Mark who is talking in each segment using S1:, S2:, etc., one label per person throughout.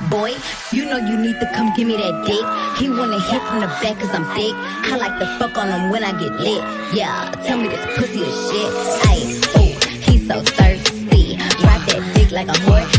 S1: Boy, you know you need to come give me that dick. He wanna hit from the back cause I'm thick. I like to fuck on him when I get lit. Yeah, tell me this pussy is shit. Ayy, ooh, he's so thirsty. Ride that dick like a horse.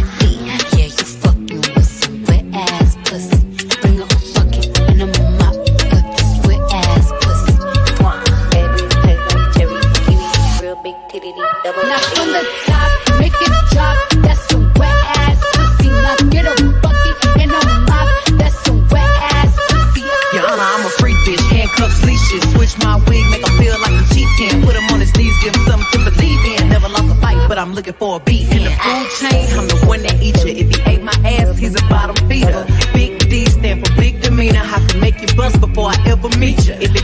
S2: Handcuffs. Switch my wig, make him feel like a chieftain. Put him on his knees, give him something to believe in. Never lost a fight, but I'm looking for a beat. In the food chain, I'm the one that eats you. If he ate my ass, he's a bottom feeder. Big D stand for big demeanor. I can make you bust before I ever meet you. If it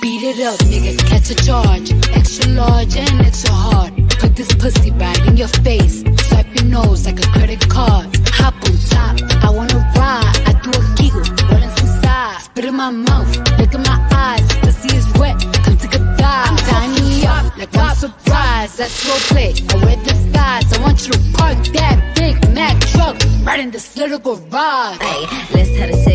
S3: Beat it up, nigga. Catch a charge. Extra large and extra hard. Put this pussy right in your face. Swipe your nose like a credit card. Hop on top. I wanna ride. I do a giggle. Rolling some sides. Spit in my mouth. Look in my eyes. Pussy is wet. Come take a dive. I'm tying you up like I'm surprised. That's role play. I wear disguise. I want you to park that big Mack truck right in this little garage.
S1: Ayy, let's have a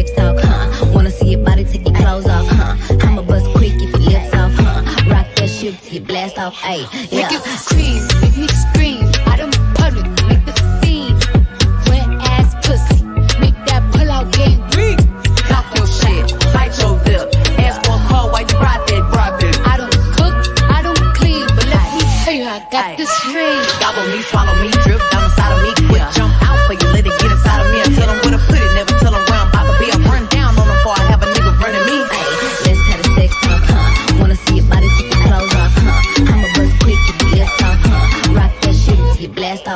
S1: Rock that you blast off, ayy, yeah.
S3: Make it scream, make me scream. Out in public, make the scene. Wet ass pussy, make that pull out game weak.
S2: Talk your shit, bite your lip. Ask for a call while you ride that, ride that.
S3: I don't cook, I don't clean, but let me tell you, I got
S2: Aye.
S3: this ring.
S2: Gobble me, swallow me, drip down inside of me.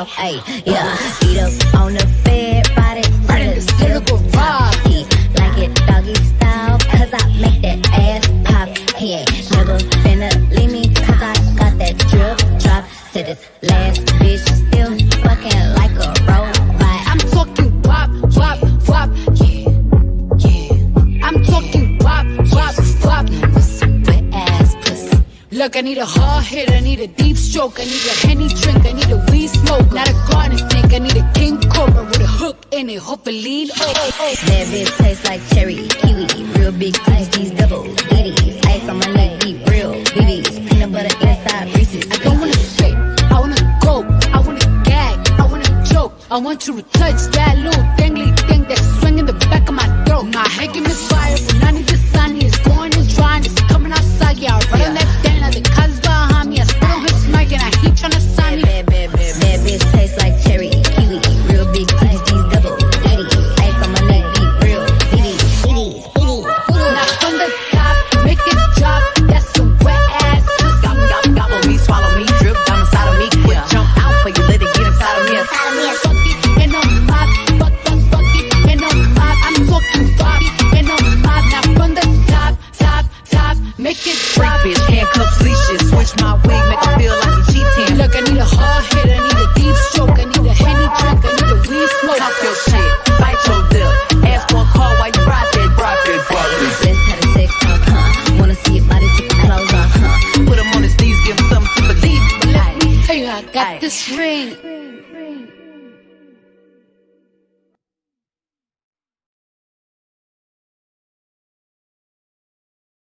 S2: You
S1: blast off, ayy, yeah. Eat up on the bed, body
S3: in little garage.
S1: He like it doggy style, cause I make that ass pop. He ain't never finna leave me, cause I got that drip drop. To this last bitch,
S3: I need a hard hit, I need a deep stroke, I need a henny drink, I need a weed smoke, not a garden snake, I need a king cobra with a hook in it, hope it lean. Oh, oh, oh.
S1: That bitch tastes like cherry, kiwi, real big titties, these double ditties. Ice on my neck, deep, real BBs, peanut butter inside Reese's.
S3: I don't wanna spit, I wanna go, I wanna gag, I wanna choke. I want you to touch that little dangly thing that's swinging the back of my throat. My head give me fire
S2: leashes. Switch my wig, make him feel like a cheating.
S3: Look, I need a hard hit, I need a deep stroke, I need a henny drink, I need a weed smoke.
S2: Talk your shit, bite your lip. Ask for a call while you ride that, ride that, ride that.
S1: Let's have a sex talk, huh? Wanna see your body take your clothes off, huh?
S2: Put him on his knees, give him something to believe.
S3: Let me tell you, I got
S2: Aye.
S3: this ring.